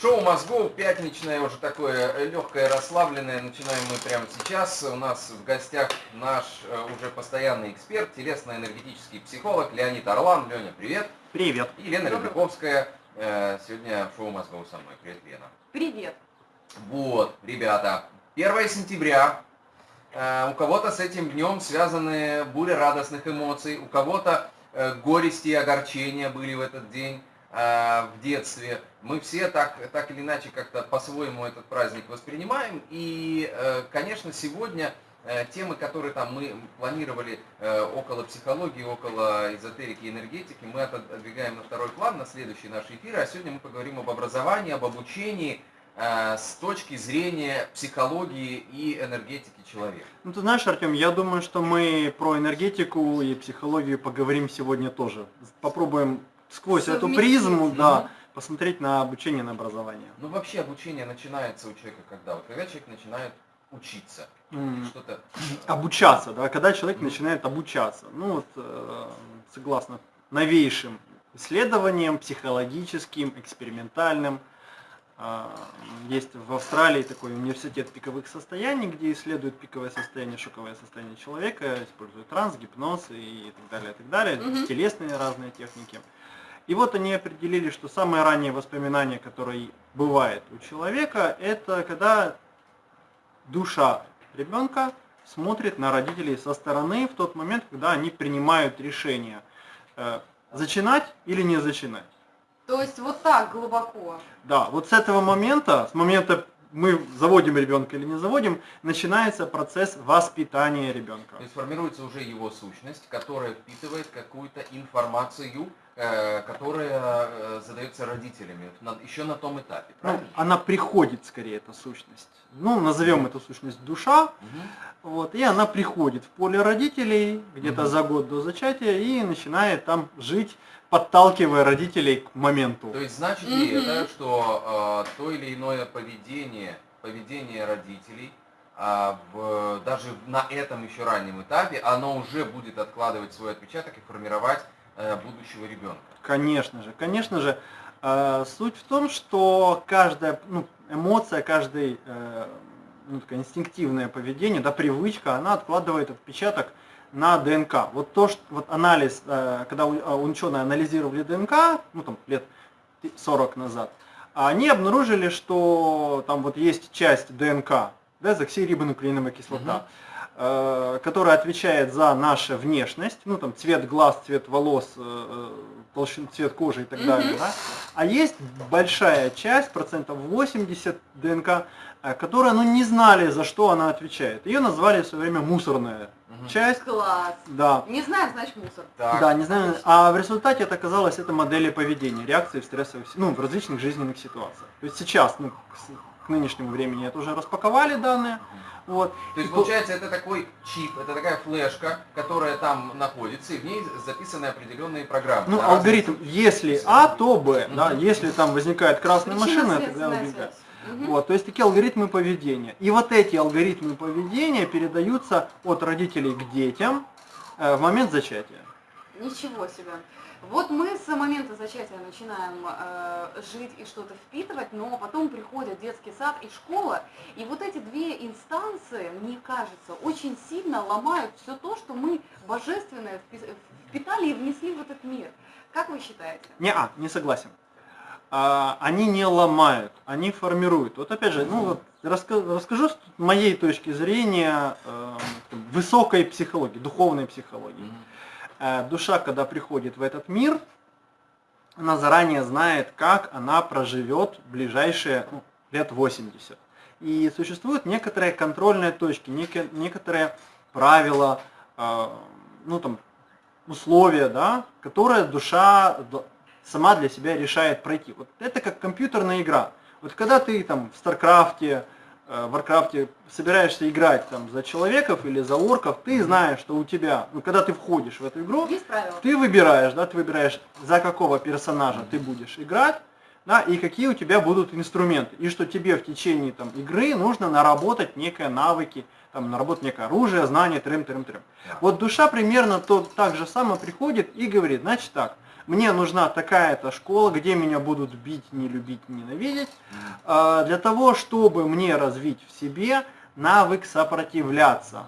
Шоу мозгов пятничное, уже такое легкое, расслабленное. Начинаем мы прямо сейчас. У нас в гостях наш э, уже постоянный эксперт, телесно-энергетический психолог Леонид Орлан. Леня, привет. Привет. И Лена Добрый. Рябаковская. Э, Сегодня шоу мозгов со мной. Привет, Лена. Привет. Вот, ребята, 1 сентября. Э, У кого-то с этим днем связаны буря радостных эмоций, у кого-то э, горести и огорчения были в этот день э, в детстве. Мы все так, так или иначе как-то по-своему этот праздник воспринимаем. И, э, конечно, сегодня э, темы, которые там мы планировали э, около психологии, около эзотерики и энергетики, мы отодвигаем на второй план, на следующие наши эфиры. А сегодня мы поговорим об образовании, об обучении, э, с точки зрения психологии и энергетики человека. Ну ты знаешь, Артем, я думаю, что мы про энергетику и психологию поговорим сегодня тоже. Попробуем сквозь эту призму, да, посмотреть на обучение, на образование. Ну вообще обучение начинается у человека когда? Вот когда человек начинает учиться, М, что-то... э, Обучаться, да, когда человек Мгм. начинает обучаться. Ну вот, э, согласно новейшим исследованиям, психологическим, экспериментальным, а, есть в Австралии такой университет пиковых состояний, где исследуют пиковое состояние, шоковое состояние человека, используют транс, гипноз и так далее, и так далее, Мгм. телесные разные техники. И вот они определили, что самое раннее воспоминание, которое бывает у человека, это когда душа ребенка смотрит на родителей со стороны в тот момент, когда они принимают решение, э, зачинать или не зачинать. То есть вот так глубоко. Да, вот с этого момента, с момента мы заводим ребенка или не заводим, начинается процесс воспитания ребенка. То есть формируется уже его сущность, которая впитывает какую-то информацию, которая э, задается родителями, еще на том этапе, Ну, правильно? она приходит скорее, эта сущность. Ну, назовем эту сущность душа, Мгм. вот, и она приходит в поле родителей где-то Мгм. за год до зачатия и начинает там жить, подталкивая родителей к моменту. То есть значит ли Мгм. это, что э, то или иное поведение, поведение родителей, а, в- даже на этом еще раннем этапе, оно уже будет откладывать свой отпечаток и формировать э, будущего ребенка? Конечно же, конечно же. Э, Суть в том, что каждая ну, эмоция, каждое э, ну, такое инстинктивное поведение, да, привычка, она откладывает отпечаток на ДНК. Вот то, что вот анализ, э, когда э, ученые анализировали ДНК, ну там лет 40 назад, они обнаружили, что там вот есть часть ДНК, дезоксирибонуклеиновая кислота, э, которая отвечает за нашу внешность, ну там цвет глаз, цвет волос, э, э, толщину, цвет кожи и так далее. да. А есть большая часть, процентов 80 ДНК, э, которая, ну, не знали, за что она отвечает. Ее назвали в свое время мусорная Мгм. часть. Класс. Да. Не знаю, значит мусор. Так. Да, не знаю. А в результате это оказалось это модели поведения, реакции в стрессовых, ну, в различных жизненных ситуациях. То есть сейчас, ну, к, к нынешнему времени это уже распаковали данные. Вот. То есть получается это такой чип, это такая флешка, которая там находится, и в ней записаны определенные программы. Ну, алгоритм, если А, то Б, да, если там возникает красная машина, тогда связь. Мгм. Вот, то есть такие алгоритмы поведения. И вот эти алгоритмы поведения передаются от родителей к детям э, в момент зачатия. Ничего себе. Вот мы с момента зачатия начинаем э, жить и что-то впитывать, но потом приходят детский сад и школа, и вот эти две инстанции, мне кажется, очень сильно ломают все то, что мы божественное впи- впитали и внесли в этот мир. Как вы считаете? Не, а, не согласен. А, они не ломают, они формируют. Вот опять же, ну вот расскажу с моей точки зрения э, высокой психологии, духовной психологии. Мгм. Э, душа, когда приходит в этот мир, она заранее знает, как она проживет ближайшие ну, лет 80. И существуют некоторые контрольные точки, неке- некоторые правила, э, ну там, условия, да, которые душа сама для себя решает пройти. Вот это как компьютерная игра. Вот когда ты там в StarCraft е, э, в Warcraft е собираешься играть там за человеков или за орков, ты знаешь, что у тебя, ну когда ты входишь в эту игру, ты выбираешь, да, ты выбираешь, за какого персонажа ты будешь играть, да, и какие у тебя будут инструменты, и что тебе в течение там, игры нужно наработать некие навыки, там, наработать некое оружие, знание, трем, трем, трем. Вот душа примерно то, так же самое приходит и говорит, значит так, мне нужна такая-то школа, где меня будут бить, не любить, ненавидеть, э, для того, чтобы мне развить в себе навык сопротивляться.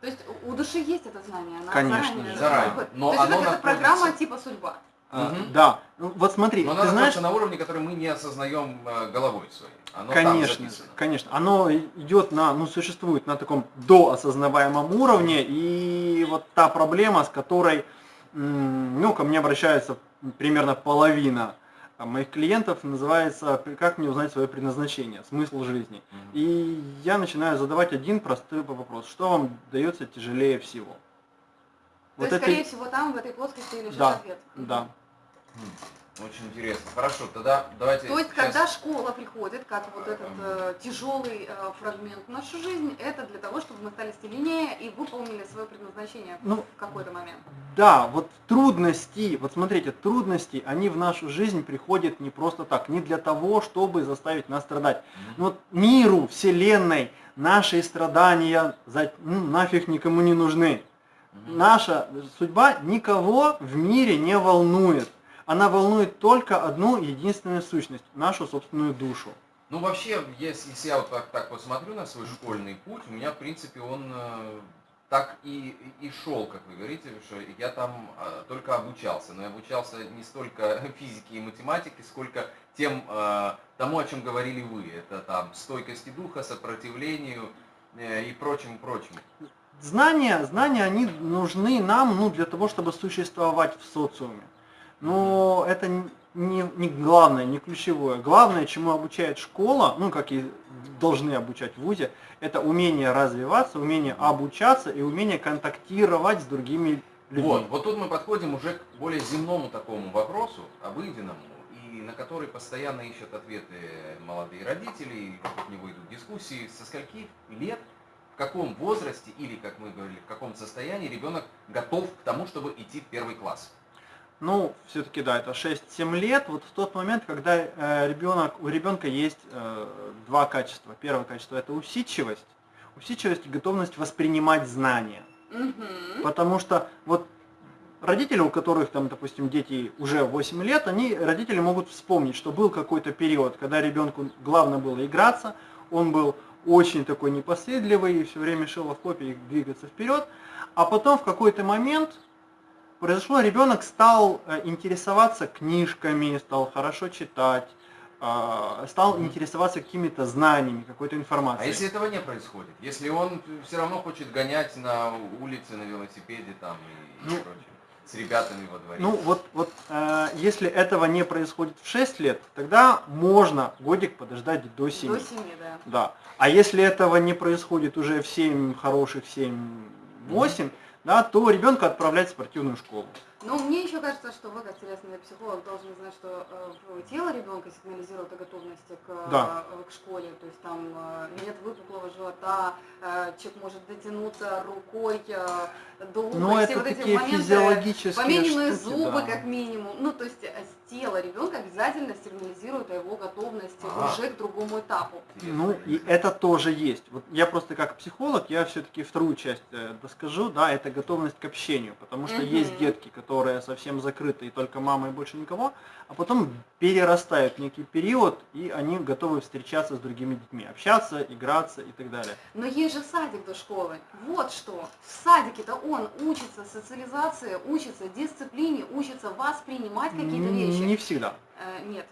То есть у души есть это знание, она Конечно, заранее, заранее. Но То есть оно это какая-то находится- программа типа судьба. Мгм. Да, Ну, вот смотри, Но ты она знаешь, на уровне, который мы не осознаем э, головой своей. Оно конечно, конечно, оно идет на, ну, существует на таком доосознаваемом уровне, и вот та проблема, с которой, ну, ко мне обращается примерно половина а, моих клиентов, называется «Как мне узнать свое предназначение, смысл жизни?». Мгм. И я начинаю задавать один простой вопрос. Что вам дается тяжелее всего? То есть, скорее всего, там, в этой плоскости, лежит Да, ответ. Да. М, Очень интересно. Хорошо, тогда давайте... То есть, сейчас- когда школа приходит, как вот этот э, тяжелый э, фрагмент в нашу жизнь, это для того, чтобы мы стали сильнее и выполнили свое предназначение Ну, в какой-то момент. Да, вот трудности, вот смотрите, трудности, они в нашу жизнь приходят не просто так, не для того, чтобы заставить нас страдать. Мгм. Ну, вот миру, вселенной, наши страдания за, ну, нафиг никому не нужны. Наша судьба никого в мире не волнует. Она волнует только одну единственную сущность, нашу собственную душу. Ну, вообще, если, если я вот так, так посмотрю на свой школьный путь, у меня, в принципе, он э, так и, и шел, как вы говорите, что я там э, только обучался. Но я обучался не столько физике и математике, сколько тем, э, тому, о чем говорили вы. Это там стойкости духа, сопротивлению э, и прочим, прочим. Знания, знания, они нужны нам ну, для того, чтобы существовать в социуме. Но это н- не, не главное, не ключевое. Главное, чему обучает школа, ну, как и должны обучать в ВУЗе, это умение развиваться, умение обучаться и умение контактировать с другими людьми. Вот, вот тут мы подходим уже к более земному такому вопросу, обыденному, и на который постоянно ищут ответы молодые родители, и вокруг него идут дискуссии, со скольки лет, в каком возрасте или, как мы говорили, в каком состоянии ребенок готов к тому, чтобы идти в первый класс. Ну, все-таки да, это 6-7 лет, вот в тот момент, когда э, ребенок, у ребенка есть э, два качества. Первое качество это усидчивость, усидчивость и готовность воспринимать знания. Мгм. Потому что вот родители, у которых там, допустим, дети уже 8 лет, они, родители могут вспомнить, что был какой-то период, когда ребенку главное было играться, он был очень такой непоседливый и все время шел в копии двигаться вперед, а потом в какой-то момент произошло, ребенок стал э, интересоваться книжками, стал хорошо читать, а, стал интересоваться какими-то знаниями, какой-то А информацией. если этого не происходит? Если он все равно хочет гонять на улице, на велосипеде там и, и Ну, прочее, с ребятами во дворе? Ну вот, вот э, если этого не происходит в 6 лет, тогда можно годик подождать до 7. До 7, да. Да. А если этого не происходит уже в 7 хороших, 7-8, да, то ребенка отправлять в спортивную школу. Ну, мне еще кажется, что вы, как телесный психолог, должны знать, что э, тело ребенка сигнализирует о готовности к, Да. э, к школе. То есть там э, нет выпуклого живота, э, человек может дотянуться рукой э, до уха. Но и это все вот эти такие моменты, физиологические Помененные штуки, зубы, да. как минимум. Ну, то есть э, тело ребенка обязательно сигнализирует о его готовности Ага. уже к другому этапу. Ну и это тоже есть. Вот я просто как психолог, я все-таки вторую часть э, доскажу, да, это готовность к общению, потому что Мгм. есть детки, которые совсем закрыты и только мама и больше никого, а потом перерастают некий период и они готовы встречаться с другими детьми, общаться, играться и так далее. Но есть же садик до школы. Вот что. В садике-то он учится социализации, учится дисциплине, учится воспринимать какие-то вещи. Не всегда. Э, нет.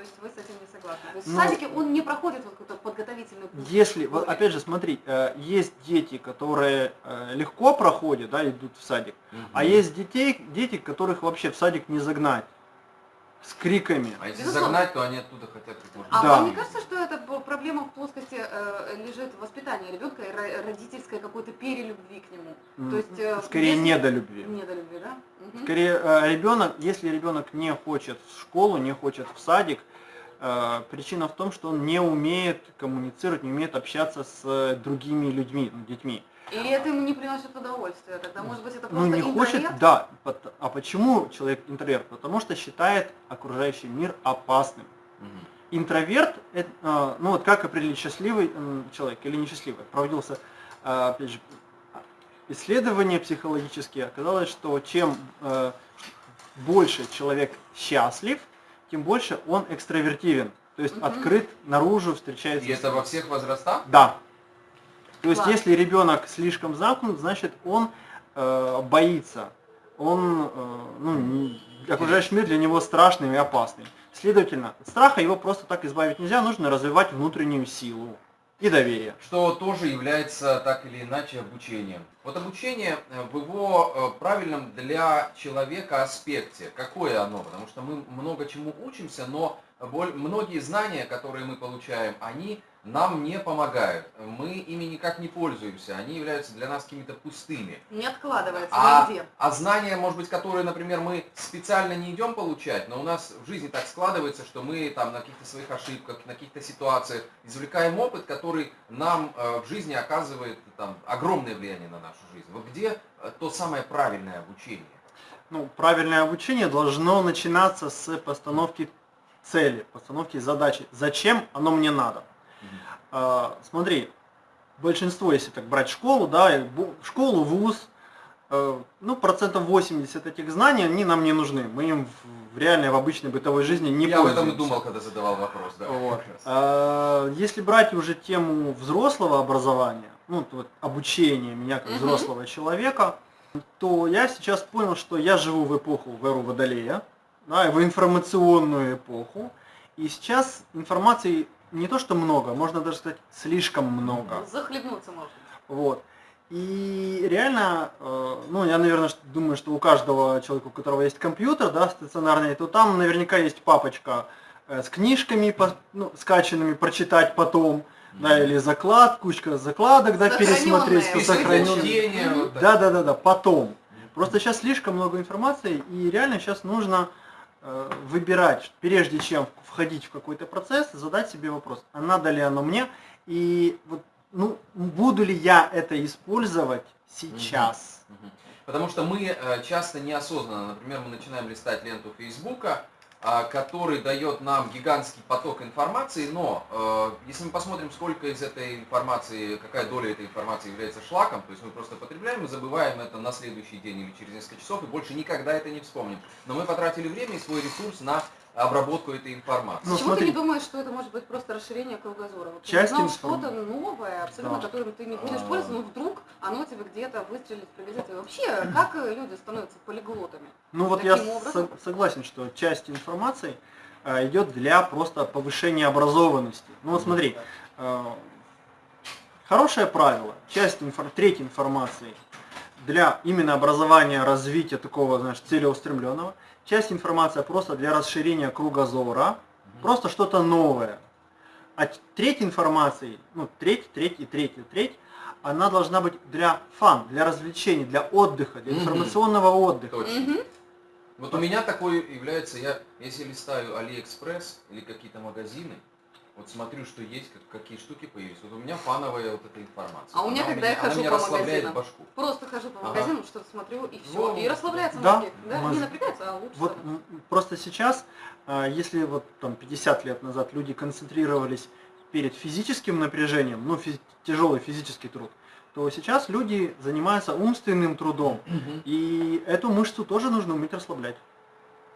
То есть вы с этим не согласны. То есть Ну, в садике он не проходит вот какой-то подготовительный курс. Если, вот опять же, смотри, э, есть дети, которые э, легко проходят, да, идут в садик, Мгм. а есть детей, дети, которых вообще в садик не загнать с криками. А если Безусловно. загнать, то они оттуда хотят как можно А Да. вам не кажется, что это проблема в плоскости э, лежит воспитание ребенка и ро- родительской какой-то перелюбви к нему? М, То есть, э, Скорее если- недолюбви. Недолюбви, да? Мгм. Скорее э, ребенок, если ребенок не хочет в школу, не хочет в садик, э, причина в том, что он не умеет коммуницировать, не умеет общаться с э, другими людьми, ну, детьми. Или это ему не приносит удовольствия? Тогда, может быть, это Ну просто не хочет, интроверт? да. пот- А почему человек интроверт? Потому что считает окружающий мир опасным. Мгм. Интроверт, это, э, ну вот как определить счастливый человек или несчастливый? Проводился, э, опять же, исследования психологические, оказалось, что чем э, больше человек счастлив, тем больше он экстравертивен. То есть открыт наружу, встречается. И это во всех возрастах? Да. То есть Класс. если ребенок слишком замкнут, значит он э, боится. Он, э, ну, не- окружающий мир для него страшный и опасный. Следовательно, от страха его просто так избавить нельзя, нужно развивать внутреннюю силу и доверие. что тоже является так или иначе обучением. Вот обучение э, в его э, правильном для человека аспекте. Какое оно? Потому что мы много чему учимся, но многие знания, которые мы получаем, они нам не помогают. Мы ими никак не пользуемся. Они являются для нас какими-то пустыми. Не откладывается А, нигде. а знания, может быть, которые, например, мы специально не идем получать, но у нас в жизни так складывается, что мы там на каких-то своих ошибках, на каких-то ситуациях извлекаем опыт, который нам э, в жизни оказывает там, огромное влияние на нашу жизнь. Вот где э, то самое правильное обучение? Ну, правильное обучение должно начинаться с постановки цели, постановки задачи. Зачем оно мне надо? А, смотри, большинство, если так брать школу, да, школу, вуз, э, ну, процентов 80 этих знаний, они нам не нужны. Мы им в- реальной, в обычной бытовой жизни не Я об этом и пользуемся. думал, когда задавал вопрос. Да. Вот. А, Если брать уже тему взрослого образования, ну, вот обучения меня как Мгм. взрослого человека, то я сейчас понял, что я живу в эпоху в эру Водолея, да, в информационную эпоху, и сейчас информации не то что много, можно даже сказать слишком много. Захлебнуться можно. Вот. И реально, э, ну, я, наверное, думаю, что у каждого человека, у которого есть компьютер, да, стационарный, то там наверняка есть папочка э, с книжками, ну, скачанными, прочитать потом, да, или заклад, кучка закладок, да, пересмотреть, вот так. Да, да, да, да, потом. Просто сейчас слишком много информации, и реально сейчас нужно выбирать, прежде чем входить в какой-то процесс, задать себе вопрос, а надо ли оно мне, и вот, ну, буду ли я это использовать сейчас. Потому что мы э, часто неосознанно, например, мы начинаем листать ленту Фейсбука, который дает нам гигантский поток информации, но э, если мы посмотрим, сколько из этой информации, какая доля этой информации является шлаком, то есть мы просто потребляем и забываем это на следующий день или через несколько часов и больше никогда это не вспомним. Но мы потратили время и свой ресурс на обработку этой информации. Ну, Почему смотри. ты не думаешь, что это может быть просто расширение кругозора? Вот ты Часть узнал информ- что-то новое, абсолютно, Да. которым ты не будешь А. пользоваться, но вдруг оно тебе где-то выстрелит, пригодится. И вообще, как э, люди становятся полиглотами? Ну вот Таким я образом? со- согласен, что часть информации э, идет для просто повышения образованности. Ну вот смотри, э, хорошее правило, часть инфор- треть информации для именно образования, развития такого, знаешь, целеустремленного, часть информации просто для расширения кругозора, просто что-то новое. А треть информации, ну треть, треть и треть и треть, она должна быть для fun, для развлечений, для отдыха, для Мгм. информационного отдыха. Точно. Мгм. Вот у меня такой является, я если листаю Алиэкспресс или какие-то магазины, вот смотрю, что есть, как- какие штуки появились. Вот у меня фановая вот эта информация. А у меня, Она когда я она хожу меня по магазинам, башку. Просто хожу по Ага. магазинам, что-то смотрю и все. Ну, и расслабляется да, мозги. Да? мозг- Не напрягается, а лучше. Вот просто сейчас, а, если вот там 50 лет назад люди концентрировались перед физическим напряжением, ну физи- тяжелый физический труд, то сейчас люди занимаются умственным трудом, и эту мышцу тоже нужно уметь расслаблять.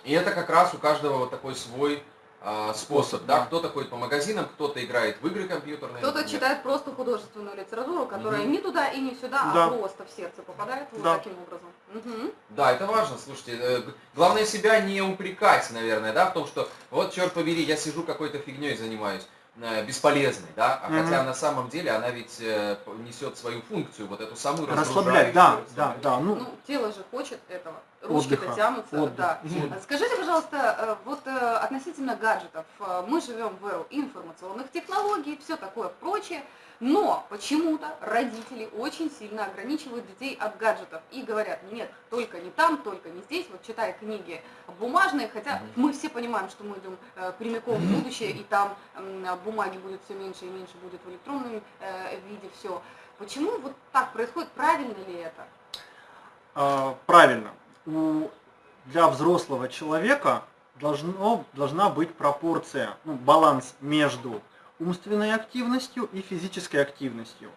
И это как раз у каждого вот такой свой способ, Способ, да? да. Кто-то ходит по магазинам, кто-то играет в игры компьютерные. Кто-то читает просто художественную литературу, которая Мгм. не туда и не сюда, Да. а просто в сердце попадает вот Да. таким образом. Мгм. Да, это важно, слушайте. э, Главное себя не упрекать, наверное, да, в том, что вот, черт побери, я сижу какой-то фигней занимаюсь, э, бесполезной, да, а Мгм. хотя на самом деле она ведь э, несет свою функцию, вот эту самую Расслаблять, да, да, да. Ну, Ну, тело же хочет этого. Ручки-то тянутся, Отдых. да. А Скажите, пожалуйста, э, вот э, относительно гаджетов. Э, Мы живем в эру информационных технологий, все такое прочее, но почему-то родители очень сильно ограничивают детей от гаджетов и говорят, нет, только не там, только не здесь, вот читай книги бумажные, хотя мы все понимаем, что мы идем прямиком в будущее, и там бумаги будет все меньше и меньше, будет в электронном виде все. Почему вот так происходит? Правильно ли это? а, правильно. У, для взрослого человека должно, должна быть пропорция, ну, баланс между умственной активностью и физической активностью.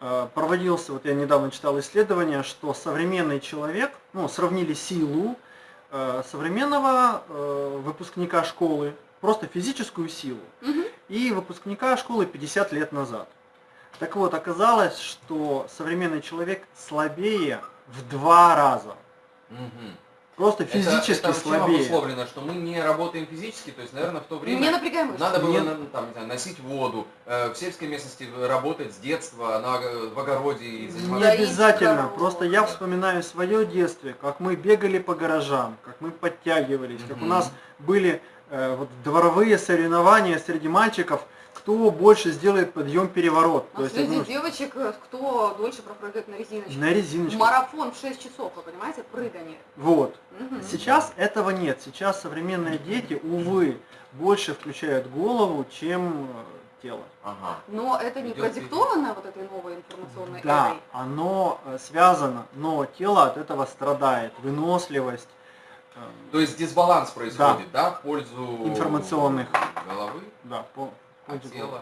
Э, Проводился, вот я недавно читал исследование, что современный человек, ну, сравнили силу э, современного э, выпускника школы, просто физическую силу, Мгм. и выпускника школы 50 лет назад. Так вот, оказалось, что современный человек слабее в два раза. Мгм. Просто Это- физически это, чем слабее. обусловлено, что мы не работаем физически, то есть, наверное, в то время... Не напрягаем. Надо было на- там, не знаю, носить воду, э, в сельской местности работать с детства на, ог- в огороде и Не заниматься. Доить обязательно. корову. Просто я вспоминаю свое детство, как мы бегали по гаражам, как мы подтягивались, как у нас были э, вот дворовые соревнования среди мальчиков, кто больше сделает подъем-переворот. А среди ну, девочек, э, кто дольше пропрыгает на резиночке. на резиночке. Марафон в 6 часов, вы понимаете, прыгание. Вот. Мгм. Сейчас этого нет. Сейчас современные дети, увы, больше включают голову, чем э, тело. Ага. Но это не Идет продиктовано вот этой новой информационной Да, эрой. оно э, связано, но тело от этого страдает. Выносливость. То есть дисбаланс происходит, да, в пользу Информационных. головы, Да, по, а головы.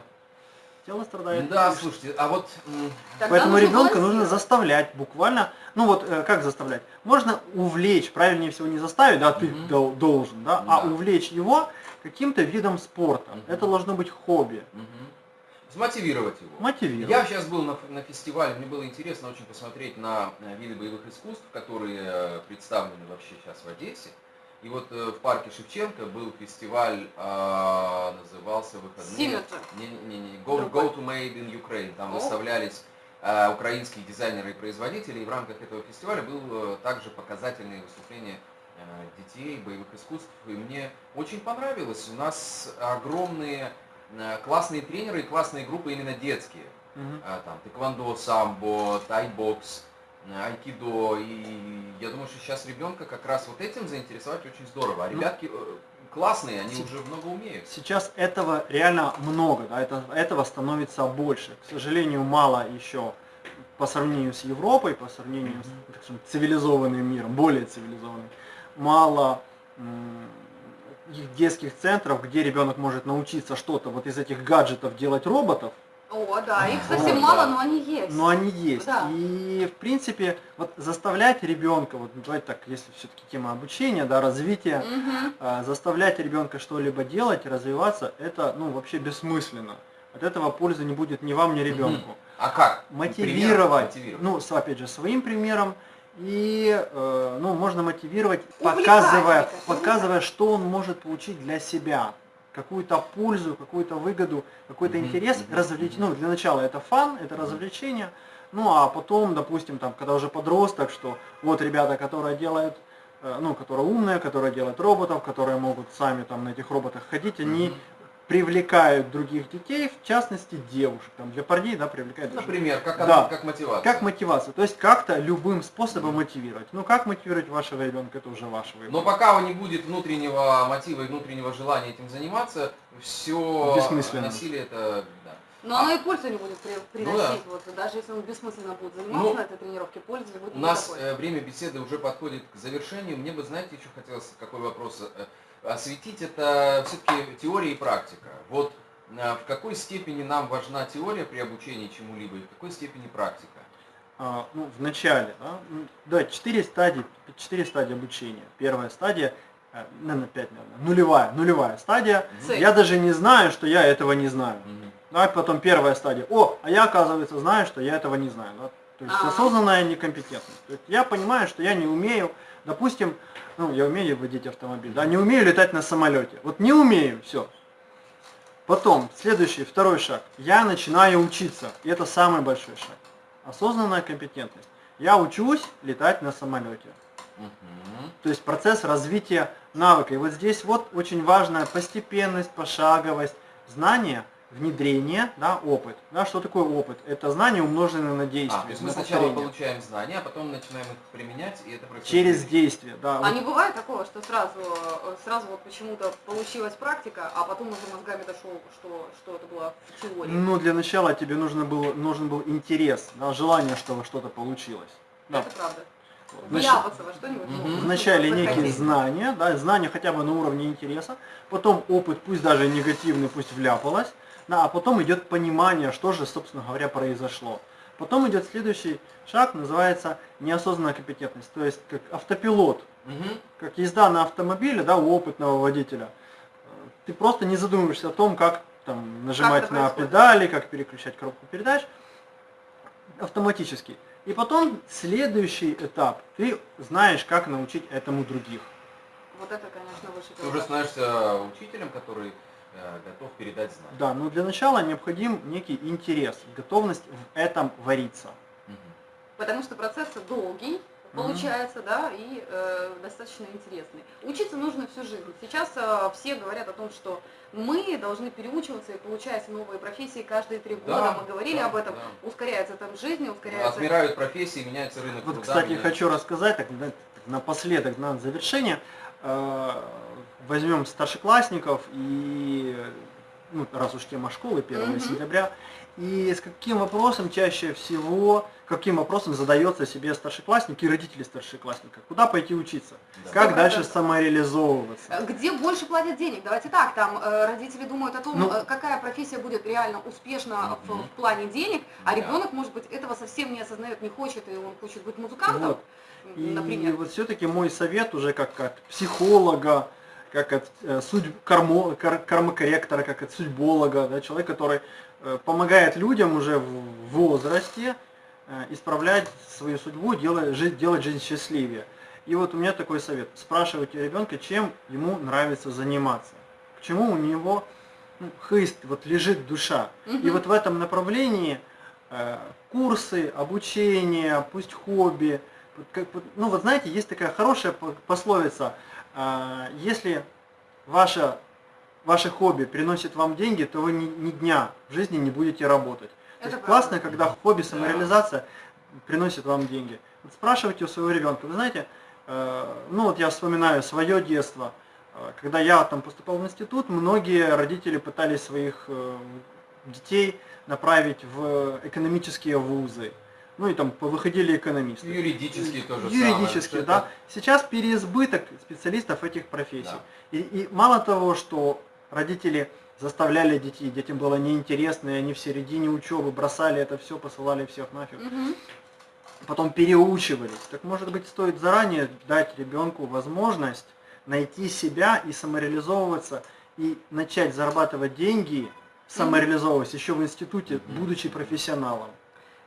Тело страдает. Да, конечно. слушайте, а вот Тогда Поэтому ребенка нужно заставлять буквально, ну вот э, как заставлять? Можно увлечь, правильнее всего не заставить, да, ты дол- должен, да, а Да. увлечь его каким-то видом спорта. Мгм. Это должно быть хобби. мгм. смотивировать его. Мотивировать. Я сейчас был на, на фестивале, мне было интересно очень посмотреть на э, виды боевых искусств, которые э, представлены вообще сейчас в Одессе. И вот э, в парке Шевченко был фестиваль, а, назывался «Выходные». Symmetry. Не-не-не, go, Другой. go to Made in Ukraine. Там О. выставлялись э, украинские дизайнеры и производители. И в рамках этого фестиваля был э, также показательные выступления э, детей, боевых искусств. И мне очень понравилось. У нас огромные э, классные тренеры и классные группы именно детские. Мгм. А, там тэквондо, самбо, тайбокс, э, айкидо. И я думаю, что сейчас ребенка как раз вот этим заинтересовать очень здорово. А Ну, ребятки э, классные, они уже много умеют. Сейчас этого реально много, да, это, этого становится больше. К сожалению, мало еще по сравнению с Европой, по сравнению с Мгм. так скажем, цивилизованным миром, более цивилизованным, мало детских центров, где ребенок может научиться что-то вот из этих гаджетов делать роботов, О, да, их Вот, совсем да. мало, но они есть. но они есть. Да. И в принципе, вот заставлять ребенка, вот давайте так, если все-таки тема обучения, да, развития, а, заставлять ребенка что-либо делать, развиваться, это ну вообще бессмысленно. От этого пользы не будет ни вам, ни ребенку. А как? Мотивировать, Пример мотивировать. ну, опять же, своим примером, и, э, ну, можно мотивировать, Увлекать, показывая, показывая, что он может получить для себя, какую-то пользу, какую-то выгоду, какой-то интерес, развлеч... ну, для начала это фан, это развлечение, ну, а потом, допустим, там, когда уже подросток, что вот ребята, которые делают, э, ну, которые умные, которые делают роботов, которые могут сами там на этих роботах ходить, они. Привлекают других детей, в частности девушек, там для парней, да, привлекают даже Например, как, Да. как мотивация. как мотивация? То есть как-то любым способом Мгм. мотивировать. Ну как мотивировать вашего ребенка, это уже ваш выбор. Но пока не будет внутреннего мотива и внутреннего желания этим заниматься, все Бессмысленно. насилие это да. Но оно и пользу не будет при- приносить. А. Ну да. Вот, даже если он бессмысленно будет заниматься Ну, на этой тренировке, пользы не будет У нас никакой. э, время беседы уже подходит к завершению. Мне бы, знаете, еще хотелось какой вопрос э, осветить. Это все-таки теория и практика. Вот э, в какой степени нам важна теория при обучении чему-либо и в какой степени практика? А, ну, в начале, да, м, да, четыре стадии, четыре стадии обучения. Первая стадия, э, наверное, пять, наверное, нулевая, нулевая стадия. Цель. Я даже не знаю, что я этого не знаю. Мгм. Да, потом первая стадия. О, а я, оказывается, знаю, что я этого не знаю. да. То есть Ага. осознанная некомпетентность. То есть я понимаю, что я не умею, допустим, ну, я умею водить автомобиль, да, не умею летать на самолете. Вот не умею, все. Потом, следующий, второй шаг. Я начинаю учиться. И это самый большой шаг. Осознанная компетентность. Я учусь летать на самолете. Мгм. То есть процесс развития навыка. И вот здесь вот очень важная постепенность, пошаговость, знание, внедрение, да, опыт. Да, что такое опыт? Это знание умноженное на действие, А, то есть мы на сначала повторение. получаем знания, а потом начинаем их применять, и это происходит. Через действие, да. А вот не бывает такого, что сразу, сразу вот почему-то получилась практика, а потом уже мозгами дошел, что, что это было в теории. Ну, для начала тебе нужно было, нужен был интерес, да, желание, чтобы что-то получилось. Да. Это правда. Значит, Вляпаться во что-нибудь. Мгм. можно, Вначале некие знания, да, знания хотя бы на уровне интереса, потом опыт, пусть даже негативный, пусть вляпалось, да, а потом идет понимание, что же, собственно говоря, произошло. Потом идет следующий шаг, называется неосознанная компетентность, то есть как автопилот, Мгм. как езда на автомобиле, да, у опытного водителя. Ты просто не задумываешься о том, как там нажимать это на происходит? педали, как переключать коробку передач автоматически. И потом следующий этап, ты знаешь, как научить этому других. Вот это, конечно, выше Ты уже становишься учителем, который готов передать знания. Да, но для начала необходим некий интерес, готовность в этом вариться. Мгм. Потому что процесс долгий, получается, да, и э, достаточно интересный. Учиться нужно всю жизнь. Сейчас э, все говорят о том, что мы должны переучиваться и получать новые профессии каждые три года. Да, Мы говорили да, об этом. да. Ускоряется темп жизни, ускоряется... Отмирают профессии, меняется рынок Вот, труда. кстати, меняется- хочу рассказать, так, на- напоследок, на завершение, э, возьмем старшеклассников и, ну, раз уж тема школы, 1 Мгм. сентября, и с каким вопросом чаще всего, каким вопросом задается себе старшеклассник и родители старшеклассника? Куда пойти учиться? Да. Как 100%. дальше самореализовываться? Э, Где больше платят денег? Давайте так, там э, родители думают о том, Ну- э, какая профессия будет реально успешна в, Мгм. в плане денег, а Да. ребенок, может быть, этого совсем не осознает, не хочет, и он хочет быть музыкантом, Вот. И например. вот все-таки мой совет уже как от психолога, как от э, судь, кармо, кар- кармокорректора, как от судьболога, да, человек, который э, помогает людям уже в возрасте э, исправлять свою судьбу, делать, жить, делать жизнь счастливее. И вот у меня такой совет. Спрашивайте ребенка, чем ему нравится заниматься, к чему у него ну, хыст, вот лежит душа. И Мгм. вот в этом направлении э, курсы, обучение, пусть хобби. Ну вот знаете, есть такая хорошая по- пословица, если ваше, ваше хобби приносит вам деньги, то вы ни, ни дня в жизни не будете работать. То Это есть правда. классно, когда хобби, самореализация приносит вам деньги. Вот спрашивайте у своего ребенка, вы знаете, э, ну вот я вспоминаю свое детство, Э, когда я там поступал в институт, многие родители пытались своих э, детей направить в экономические вузы. Ну и там выходили экономисты. Юридические тоже Юридические, да. Сейчас переизбыток специалистов этих профессий. Да. И, и мало того, что родители заставляли детей, детям было неинтересно, и они в середине учебы бросали это все, посылали всех нафиг, Мгм. потом переучивались. Так может быть стоит заранее дать ребенку возможность найти себя и самореализовываться, и начать зарабатывать деньги, самореализовываясь еще в институте, будучи профессионалом.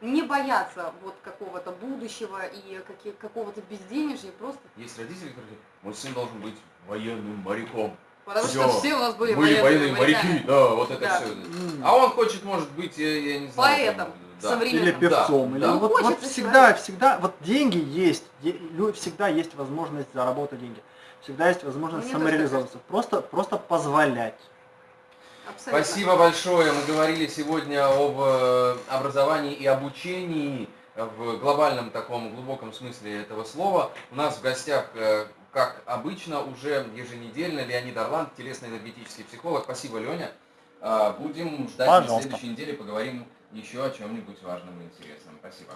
Не бояться вот какого-то будущего и какого-то безденежья, просто Есть родители, которые говорят, мой сын должен быть военным моряком. потому Всё. что все у нас были, Были военные моряками. моряки, да, вот это Да. все. А он хочет, может быть, я, я не знаю. Поэтом, там, да. современным. Или певцом. Да, или да. вот, Хочется вот всегда, человек. всегда, вот деньги есть, всегда есть возможность заработать деньги. Всегда есть возможность тоже самореализоваться. Просто, просто позволять. Абсолютно. Спасибо большое. Мы говорили сегодня об э, образовании и обучении в глобальном таком глубоком смысле этого слова. У нас в гостях, э, как обычно, уже еженедельно Леонид Орланд, телесно-энергетический психолог. Спасибо, Леня. А, Будем ждать на Пожалуйста. следующей неделе, поговорим еще о чем-нибудь важном и интересном. Спасибо.